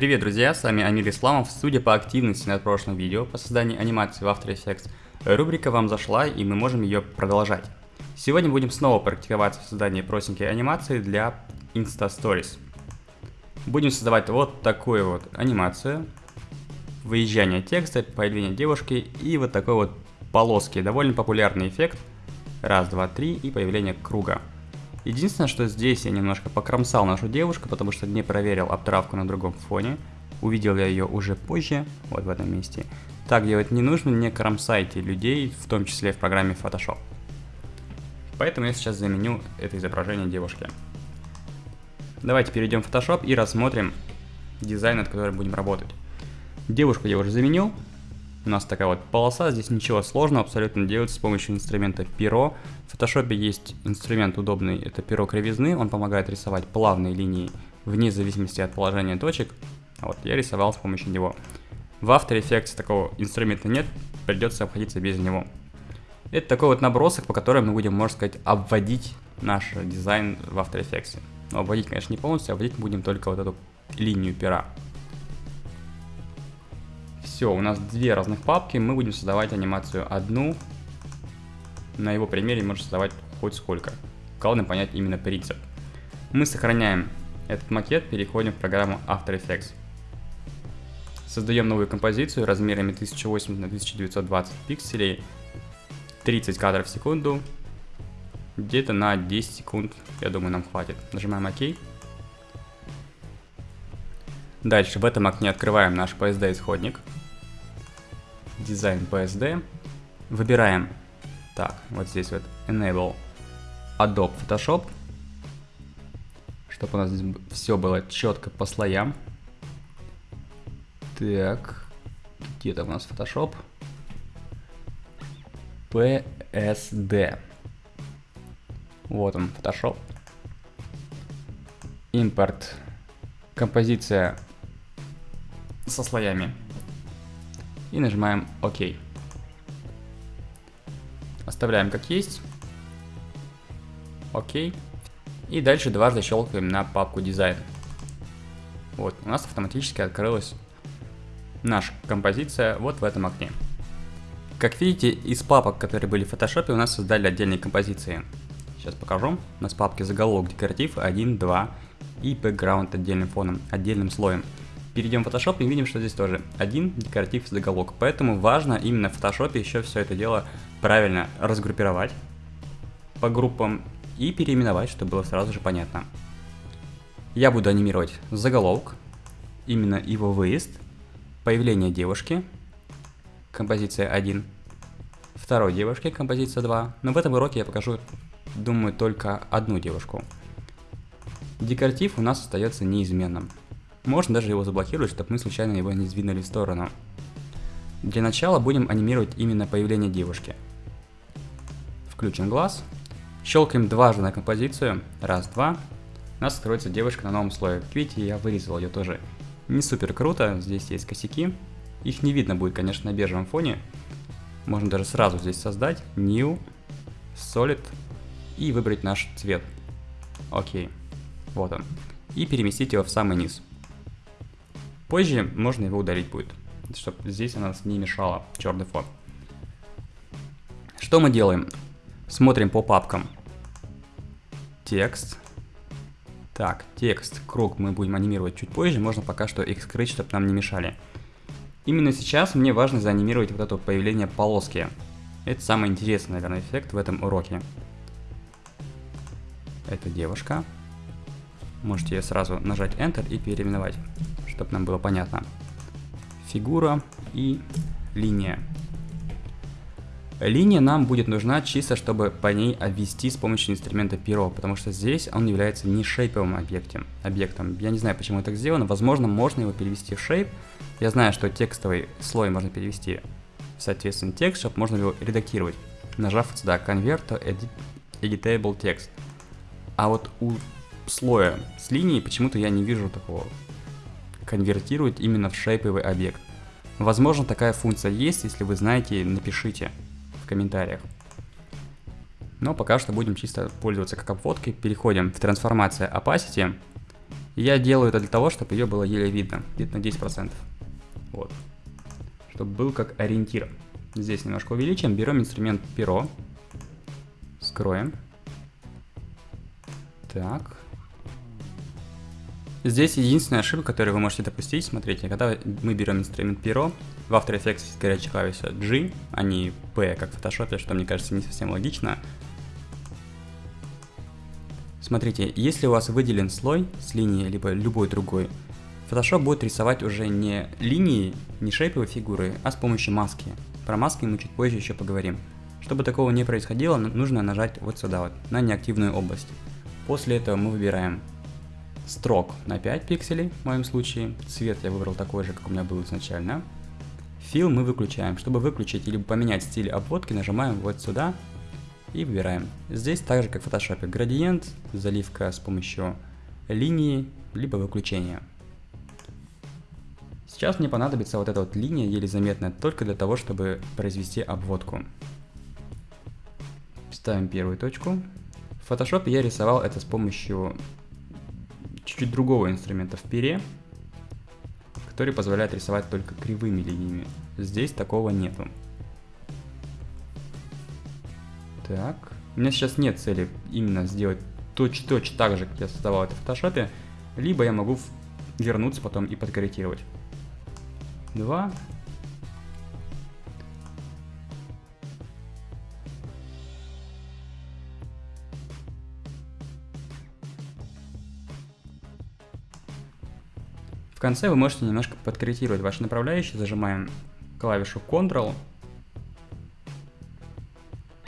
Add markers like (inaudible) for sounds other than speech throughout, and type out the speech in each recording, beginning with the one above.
Привет, друзья, с вами Амир Исламов. Судя по активности над прошлым видео по созданию анимации в After Effects, рубрика вам зашла и мы можем ее продолжать. Сегодня будем снова практиковаться в создании простенькой анимации для Insta Stories. Будем создавать вот такую вот анимацию, выезжание текста, появление девушки и вот такой вот полоски. Довольно популярный эффект. Раз, два, три и появление круга. Единственное, что здесь я немножко покромсал нашу девушку, потому что не проверил обтравку на другом фоне. Увидел я ее уже позже, вот в этом месте. Так делать не нужно, не кромсайте людей, в том числе в программе Photoshop. Поэтому я сейчас заменю это изображение девушки. Давайте перейдем в Photoshop и рассмотрим дизайн, над которым будем работать. Девушку я уже заменил, у нас такая вот полоса, здесь ничего сложного абсолютно делать с помощью инструмента перо. В Photoshop есть инструмент удобный, это перо кривизны, он помогает рисовать плавные линии вне зависимости от положения точек. Вот, я рисовал с помощью него. В After Effects такого инструмента нет, придется обходиться без него. Это такой вот набросок, по которому мы будем, можно сказать, обводить наш дизайн в After Effects. Но обводить, конечно, не полностью, обводить будем только вот эту линию пера. Все, у нас две разных папки, мы будем создавать анимацию одну. На его примере можно создавать хоть сколько. Главное понять именно принцип. Мы сохраняем этот макет, переходим в программу After Effects. Создаем новую композицию размерами 1080 на 1920 пикселей, 30 кадров в секунду, где-то на 10 секунд, я думаю, нам хватит. Нажимаем ОК. Дальше в этом окне открываем наш PSD-исходник дизайн PSD. Выбираем, так, вот здесь вот Enable Adobe Photoshop, чтобы у нас здесь все было четко по слоям. Так, где то у нас Photoshop? PSD. Вот он, Photoshop. Импорт. Композиция со слоями и нажимаем ОК. Оставляем как есть. ОК. И дальше дважды щелкаем на папку дизайн. Вот, у нас автоматически открылась наша композиция вот в этом окне. Как видите, из папок, которые были в фотошопе, у нас создали отдельные композиции. Сейчас покажу. У нас папки заголовок, декоратив 1, 2 и background отдельным фоном, отдельным слоем перейдем в Photoshop и видим, что здесь тоже один декоратив заголовок. Поэтому важно именно в Photoshop еще все это дело правильно разгруппировать по группам и переименовать, чтобы было сразу же понятно. Я буду анимировать заголовок, именно его выезд, появление девушки, композиция 1, второй девушки, композиция 2, но в этом уроке я покажу, думаю, только одну девушку. Декоратив у нас остается неизменным. Можно даже его заблокировать, чтобы мы случайно его не сдвинули в сторону. Для начала будем анимировать именно появление девушки. Включим глаз. Щелкаем дважды на композицию. Раз, два. У нас откроется девушка на новом слое. видите, я вырезал ее тоже. Не супер круто, здесь есть косяки. Их не видно будет, конечно, на бежевом фоне. Можно даже сразу здесь создать New, Solid и выбрать наш цвет. Окей, вот он. И переместить его в самый низ. Позже можно его удалить будет, чтобы здесь она не мешала, черный фон. Что мы делаем? Смотрим по папкам. Текст. Так, текст, круг мы будем анимировать чуть позже, можно пока что их скрыть, чтобы нам не мешали. Именно сейчас мне важно заанимировать вот это появление полоски. Это самый интересный, наверное, эффект в этом уроке. Это девушка. Можете сразу нажать Enter и переименовать чтобы нам было понятно. Фигура и линия. Линия нам будет нужна чисто, чтобы по ней обвести с помощью инструмента перо, потому что здесь он является не шейповым объектом. объектом. Я не знаю, почему так сделано, возможно, можно его перевести в шейп. Я знаю, что текстовый слой можно перевести в соответственно текст, чтобы можно его редактировать, нажав сюда Convert to edit, Editable Text. А вот у слоя с линией почему-то я не вижу такого конвертирует именно в шейповый объект. Возможно, такая функция есть, если вы знаете, напишите в комментариях. Но пока что будем чисто пользоваться как обводкой. Переходим в трансформация opacity. Я делаю это для того, чтобы ее было еле видно, где-то на 10%. Вот. Чтобы был как ориентир. Здесь немножко увеличим, берем инструмент перо, скроем. Так. Здесь единственная ошибка, которую вы можете допустить, смотрите, когда мы берем инструмент перо, в After Effects есть горячая клавиша G, а не P, как в Photoshop, что мне кажется не совсем логично. Смотрите, если у вас выделен слой с линией, либо любой другой, Photoshop будет рисовать уже не линии, не шейповые фигуры, а с помощью маски. Про маски мы чуть позже еще поговорим. Чтобы такого не происходило, нужно нажать вот сюда вот, на неактивную область. После этого мы выбираем строк на 5 пикселей, в моем случае. Цвет я выбрал такой же, как у меня был изначально. Fill мы выключаем. Чтобы выключить или поменять стиль обводки, нажимаем вот сюда и выбираем. Здесь так же, как в Photoshop, градиент, заливка с помощью линии, либо выключения. Сейчас мне понадобится вот эта вот линия, еле заметная, только для того, чтобы произвести обводку. Ставим первую точку. В Photoshop я рисовал это с помощью чуть-чуть другого инструмента в пере, который позволяет рисовать только кривыми линиями. Здесь такого нету. Так, у меня сейчас нет цели именно сделать точь-точь так же, как я создавал это в фотошопе, либо я могу вернуться потом и подкорректировать. Два, В конце вы можете немножко подкорректировать ваши направляющие. Зажимаем клавишу Ctrl.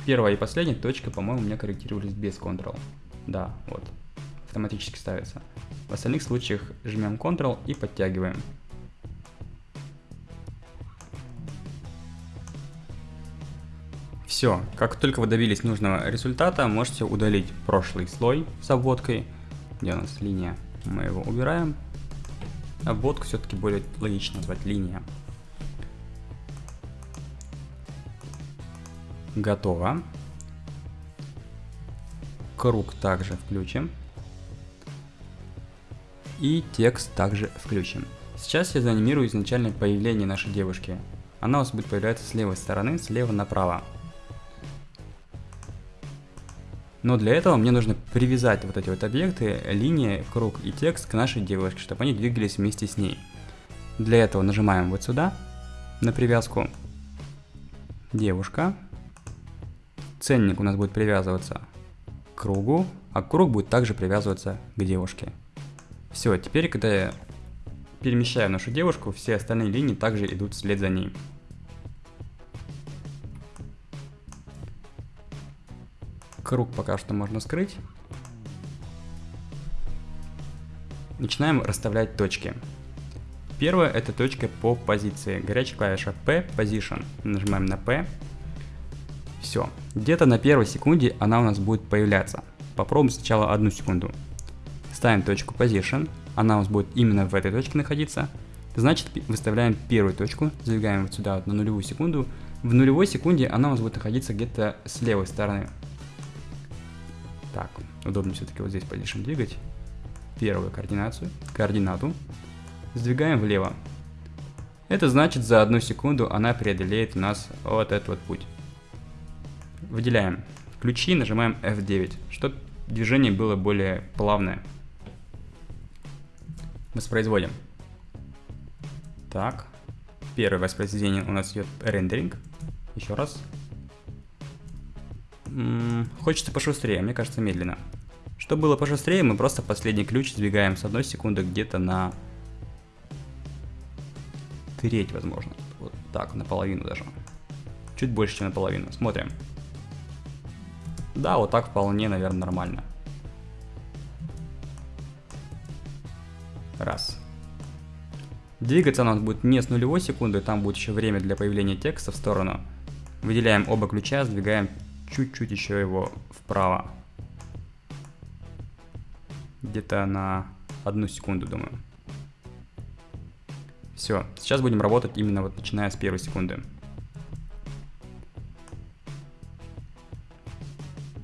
Первая и последняя точка, по-моему, у меня корректировались без Ctrl. Да, вот. Автоматически ставится. В остальных случаях жмем Ctrl и подтягиваем. Все, как только вы добились нужного результата, можете удалить прошлый слой с обводкой. Где у нас линия? Мы его убираем. Обводку все-таки более логично назвать линия. Готово. Круг также включим. И текст также включим. Сейчас я заанимирую изначальное появление нашей девушки. Она у вас будет появляться с левой стороны, слева направо. Но для этого мне нужно привязать вот эти вот объекты, линии, круг и текст к нашей девушке, чтобы они двигались вместе с ней. Для этого нажимаем вот сюда, на привязку. Девушка. Ценник у нас будет привязываться к кругу, а круг будет также привязываться к девушке. Все, теперь, когда я перемещаю нашу девушку, все остальные линии также идут вслед за ней. Круг пока что можно скрыть. Начинаем расставлять точки. Первая это точка по позиции. Горячая клавиша P, Position. Нажимаем на P. Все. Где-то на первой секунде она у нас будет появляться. Попробуем сначала одну секунду. Ставим точку Position. Она у нас будет именно в этой точке находиться. Значит, выставляем первую точку, задвигаем вот сюда вот на нулевую секунду. В нулевой секунде она у нас будет находиться где-то с левой стороны. Так, удобно все-таки вот здесь position двигать. Первую координацию, координату. Сдвигаем влево. Это значит за одну секунду она преодолеет у нас вот этот вот путь. Выделяем ключи, нажимаем F9, чтобы движение было более плавное. Воспроизводим. Так, первое воспроизведение у нас идет рендеринг. Еще раз хочется пошустрее, мне кажется медленно. Чтобы было пошустрее, мы просто последний ключ сдвигаем с одной секунды где-то на треть, возможно. Вот так, наполовину даже. Чуть больше, чем наполовину. Смотрим. Да, вот так вполне, наверное, нормально. Раз. Двигаться нас будет не с нулевой секунды, там будет еще время для появления текста в сторону. Выделяем оба ключа, сдвигаем чуть-чуть еще его вправо. Где-то на одну секунду, думаю. Все, сейчас будем работать именно вот начиная с первой секунды.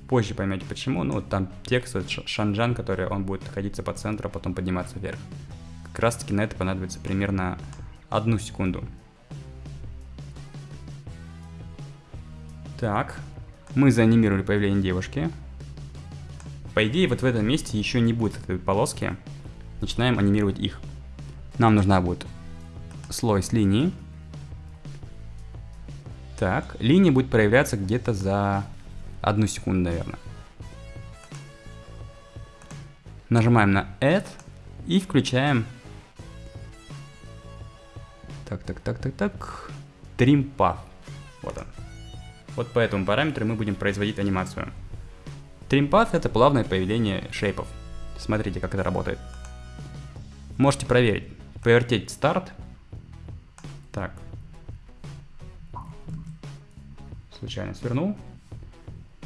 позже поймете почему. Ну, там текст, Шанжан, который он будет находиться по центру, а потом подниматься вверх. Как раз таки на это понадобится примерно одну секунду. Так, мы заанимировали появление девушки. По идее, вот в этом месте еще не будет этой полоски. Начинаем анимировать их. Нам нужна будет слой с линией. Так, линия будет проявляться где-то за одну секунду, наверное. Нажимаем на Add и включаем... Так, так, так, так, так. Trim Path. Вот он. Вот по этому параметру мы будем производить анимацию. Path это плавное появление шейпов. Смотрите, как это работает. Можете проверить. Повертеть старт. Так, случайно свернул.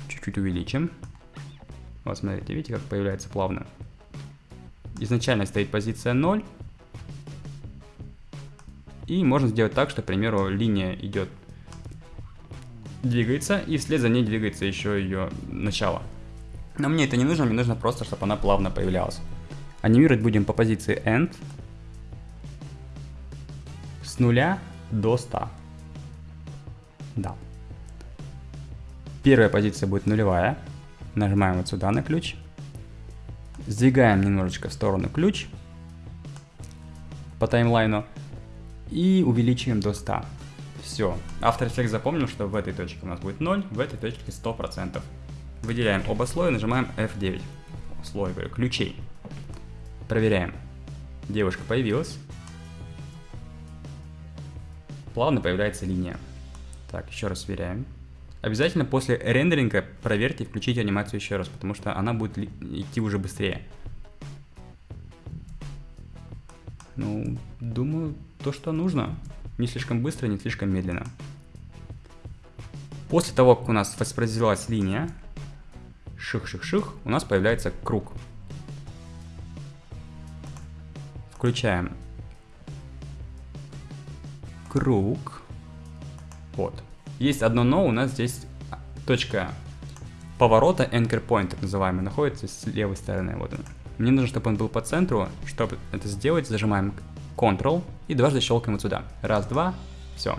Чуть-чуть увеличим. Вот смотрите, видите, как появляется плавно. Изначально стоит позиция 0. И можно сделать так, что, к примеру, линия идет, двигается, и вслед за ней двигается еще ее начало. Но мне это не нужно, мне нужно просто, чтобы она плавно появлялась. Анимировать будем по позиции End с нуля до 100. Да. Первая позиция будет нулевая. Нажимаем вот сюда на ключ. Сдвигаем немножечко в сторону ключ по таймлайну и увеличиваем до 100. Все. After Effects запомнил, что в этой точке у нас будет 0, в этой точке 100%. Выделяем оба слоя, нажимаем F9. Слой, говорю, ключей. Проверяем. Девушка появилась. Плавно появляется линия. Так, еще раз сверяем. Обязательно после рендеринга проверьте и включите анимацию еще раз, потому что она будет идти уже быстрее. Ну, думаю, то, что нужно. Не слишком быстро, не слишком медленно. После того, как у нас воспроизвелась линия, ших-ших-ших, у нас появляется круг. Включаем круг. Вот. Есть одно но, у нас здесь точка поворота, anchor point, так называемый, находится с левой стороны. Вот он. Мне нужно, чтобы он был по центру. Чтобы это сделать, зажимаем Ctrl и дважды щелкаем вот сюда. Раз, два, все.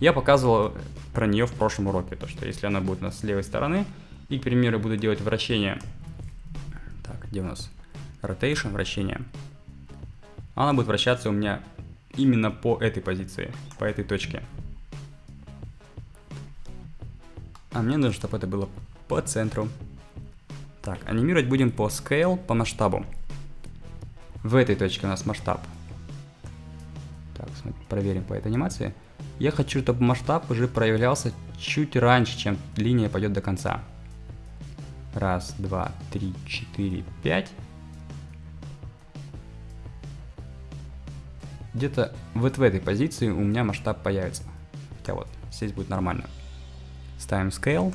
Я показывал про нее в прошлом уроке, то что если она будет у нас с левой стороны, и, к примеру, буду делать вращение, так, где у нас rotation, вращение, она будет вращаться у меня именно по этой позиции, по этой точке. А мне нужно, чтобы это было по центру. Так, анимировать будем по scale, по масштабу. В этой точке у нас масштаб. Проверим по этой анимации. Я хочу, чтобы масштаб уже проявлялся чуть раньше, чем линия пойдет до конца. Раз, два, три, четыре, пять. Где-то вот в этой позиции у меня масштаб появится. Хотя вот, здесь будет нормально ставим scale.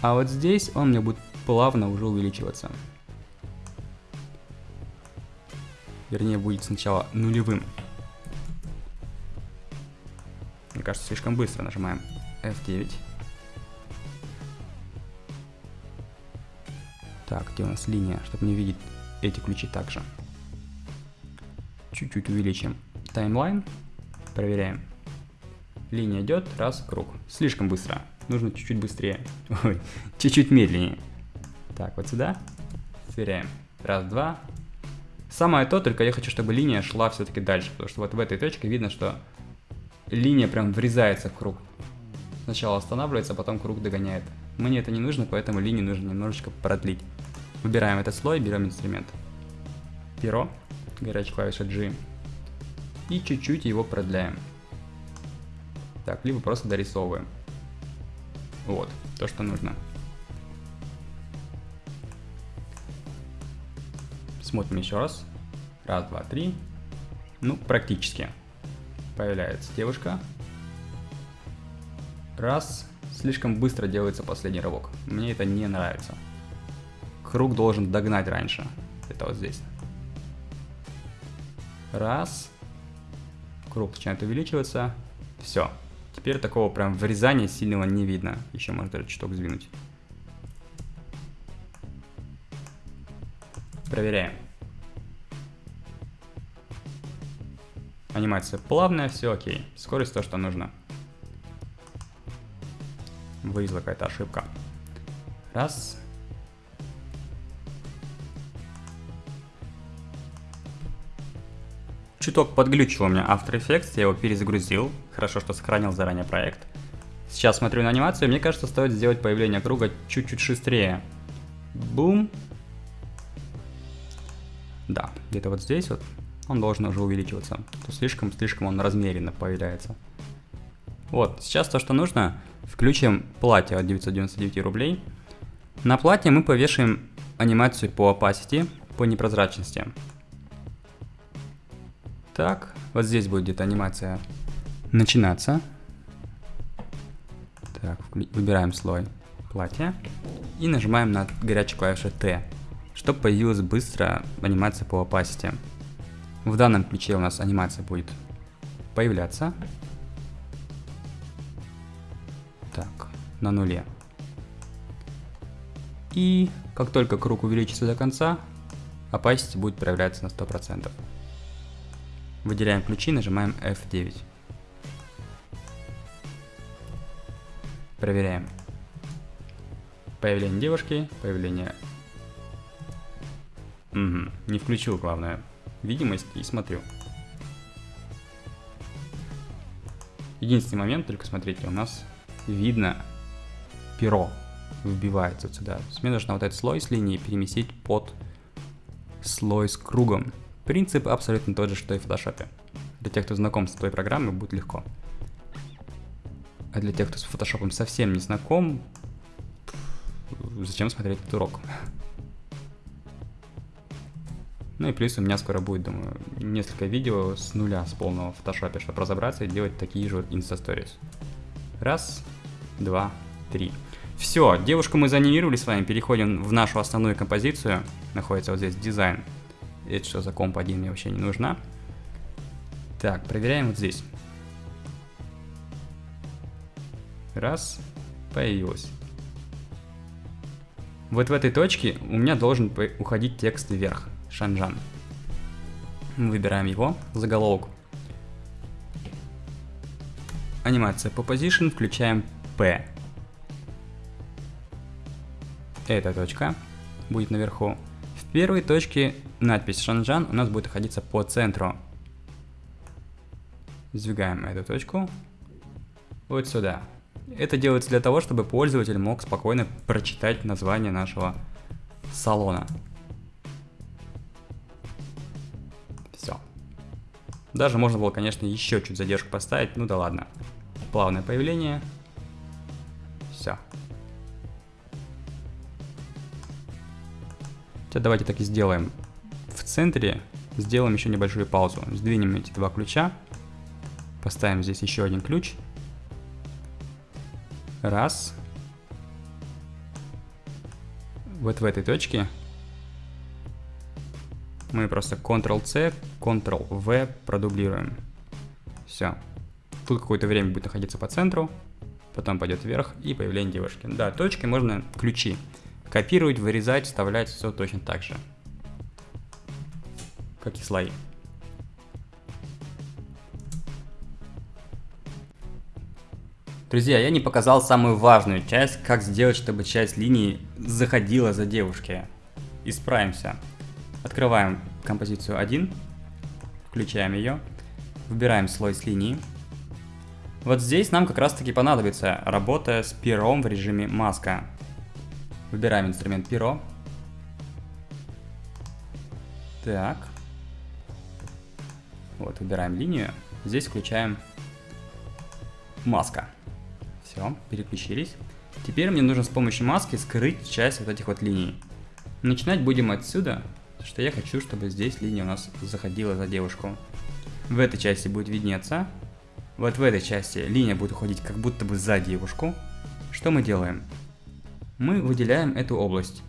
А вот здесь он мне будет плавно уже увеличиваться. Вернее, будет сначала нулевым. Мне кажется, слишком быстро нажимаем F9. Так, где у нас линия, чтобы не видеть эти ключи также. Чуть-чуть увеличим таймлайн. Проверяем. Линия идет, раз, круг. Слишком быстро. Нужно чуть-чуть быстрее. (laughs) Ой, чуть-чуть медленнее. Так, вот сюда. Сверяем. Раз, два. Самое то, только я хочу, чтобы линия шла все-таки дальше, потому что вот в этой точке видно, что линия прям врезается в круг. Сначала останавливается, а потом круг догоняет. Мне это не нужно, поэтому линию нужно немножечко продлить. Выбираем этот слой, берем инструмент. Перо, горячая клавиша G. И чуть-чуть его продляем. Так, либо просто дорисовываем. Вот, то, что нужно. Смотрим еще раз. Раз, два, три. Ну, практически. Появляется девушка. Раз. Слишком быстро делается последний рывок. Мне это не нравится. Круг должен догнать раньше. Это вот здесь. Раз. Круг начинает увеличиваться. Все. Теперь такого прям врезания сильного не видно. Еще можно даже чуток сдвинуть. Проверяем. Анимация плавная, все окей. Скорость то, что нужно. Вылезла какая-то ошибка. Раз. Чуток подглючил у меня After Effects, я его перезагрузил. Хорошо, что сохранил заранее проект. Сейчас смотрю на анимацию, мне кажется, стоит сделать появление круга чуть-чуть шустрее. Бум. Да, где-то вот здесь вот он должен уже увеличиваться. То слишком-слишком он размеренно появляется. Вот, сейчас то, что нужно, включим платье от 999 рублей. На платье мы повешаем анимацию по opacity, по непрозрачности. Так, вот здесь будет где-то анимация начинаться. Так, выбираем слой платья и нажимаем на горячую клавишу T, чтобы появилась быстро анимация по opacity. В данном ключе у нас анимация будет появляться. Так, на нуле. И как только круг увеличится до конца, opacity будет проявляться на 100%. Выделяем ключи, нажимаем F9. Проверяем. Появление девушки, появление... Угу, не включил, главное видимость и смотрю. Единственный момент, только смотрите, у нас видно перо вбивается сюда. То есть мне нужно вот этот слой с линии переместить под слой с кругом. Принцип абсолютно тот же, что и в фотошопе. Для тех, кто знаком с той программой, будет легко. А для тех, кто с фотошопом совсем не знаком, зачем смотреть этот урок? (laughs) Ну и плюс у меня скоро будет, думаю, несколько видео с нуля, с полного в фотошопе, чтобы разобраться и делать такие же инста-сторис. Раз, два, три. Все, девушку мы заанимировали с вами, переходим в нашу основную композицию. Находится вот здесь дизайн. Это что за комп 1 мне вообще не нужна. Так, проверяем вот здесь. Раз, появилось. Вот в этой точке у меня должен уходить текст вверх. Шанжан. Выбираем его, заголовок. Анимация по position, включаем P. Эта точка будет наверху. В первой точке надпись Шанжан у нас будет находиться по центру. Сдвигаем эту точку вот сюда. Это делается для того, чтобы пользователь мог спокойно прочитать название нашего салона. Даже можно было, конечно, еще чуть задержку поставить, ну да ладно. Плавное появление. Все. Сейчас давайте так и сделаем. В центре сделаем еще небольшую паузу. Сдвинем эти два ключа. Поставим здесь еще один ключ. Раз. Вот в этой точке мы просто Ctrl-C, Ctrl-V продублируем. Все. Тут какое-то время будет находиться по центру, потом пойдет вверх и появление девушки. Да, точки можно ключи копировать, вырезать, вставлять, все точно так же. Как и слои. Друзья, я не показал самую важную часть, как сделать, чтобы часть линии заходила за девушки. Исправимся. Открываем композицию 1, включаем ее, выбираем слой с линии. Вот здесь нам как раз таки понадобится работа с пером в режиме маска. Выбираем инструмент перо. Так. Вот, выбираем линию. Здесь включаем маска. Все, переключились. Теперь мне нужно с помощью маски скрыть часть вот этих вот линий. Начинать будем отсюда, что я хочу, чтобы здесь линия у нас заходила за девушку. В этой части будет виднеться. Вот в этой части линия будет уходить как будто бы за девушку. Что мы делаем? Мы выделяем эту область.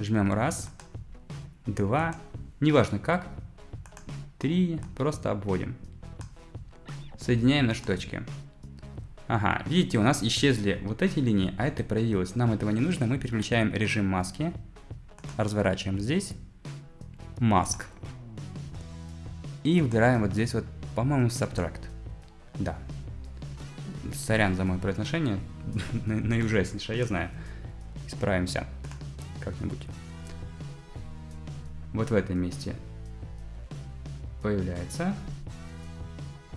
Жмем раз, два, неважно как, три, просто обводим. Соединяем наши точки. Ага, видите, у нас исчезли вот эти линии, а это проявилось. Нам этого не нужно, мы переключаем режим маски, разворачиваем здесь mask. И выбираем вот здесь вот, по-моему, subtract. Да. Сорян за мое произношение. (laughs) Наиужаснейшее, я знаю. Исправимся как-нибудь. Вот в этом месте появляется.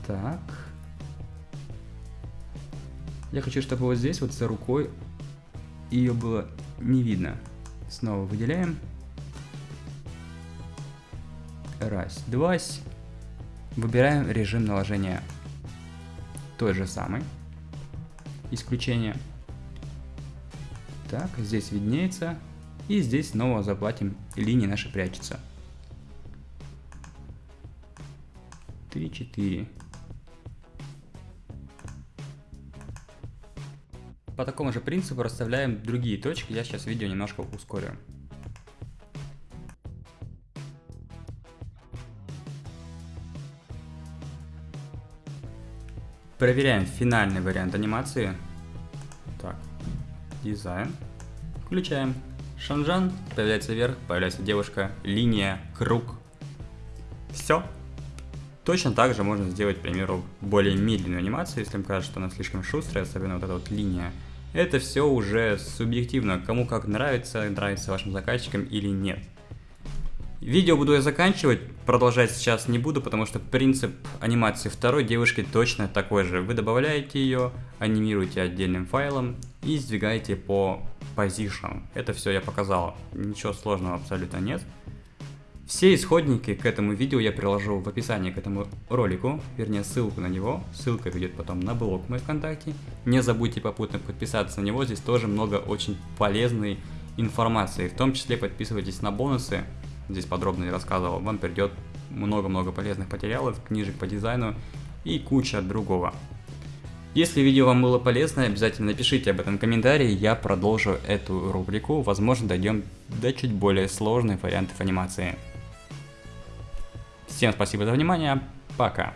Так. Я хочу, чтобы вот здесь вот за рукой ее было не видно. Снова выделяем. Раз, два. Выбираем режим наложения той же самый. Исключение. Так, здесь виднеется. И здесь снова заплатим, линии наши прячутся. 3, 4. По такому же принципу расставляем другие точки, я сейчас видео немножко ускорю. Проверяем финальный вариант анимации. Так, дизайн. Включаем. Шанжан, появляется вверх, появляется девушка, линия, круг. Все. Точно так же можно сделать, к примеру, более медленную анимацию, если им кажется, что она слишком шустрая, особенно вот эта вот линия. Это все уже субъективно, кому как нравится, нравится вашим заказчикам или нет. Видео буду я заканчивать, продолжать сейчас не буду, потому что принцип анимации второй девушки точно такой же. Вы добавляете ее, анимируете отдельным файлом и сдвигаете по position. Это все я показал, ничего сложного абсолютно нет. Все исходники к этому видео я приложу в описании к этому ролику, вернее ссылку на него, ссылка ведет потом на блог мой ВКонтакте. Не забудьте попутно подписаться на него, здесь тоже много очень полезной информации, в том числе подписывайтесь на бонусы, здесь подробно не рассказывал, вам придет много-много полезных материалов, книжек по дизайну и куча другого. Если видео вам было полезно, обязательно напишите об этом в комментарии, я продолжу эту рубрику, возможно дойдем до чуть более сложных вариантов анимации. Всем спасибо за внимание, пока!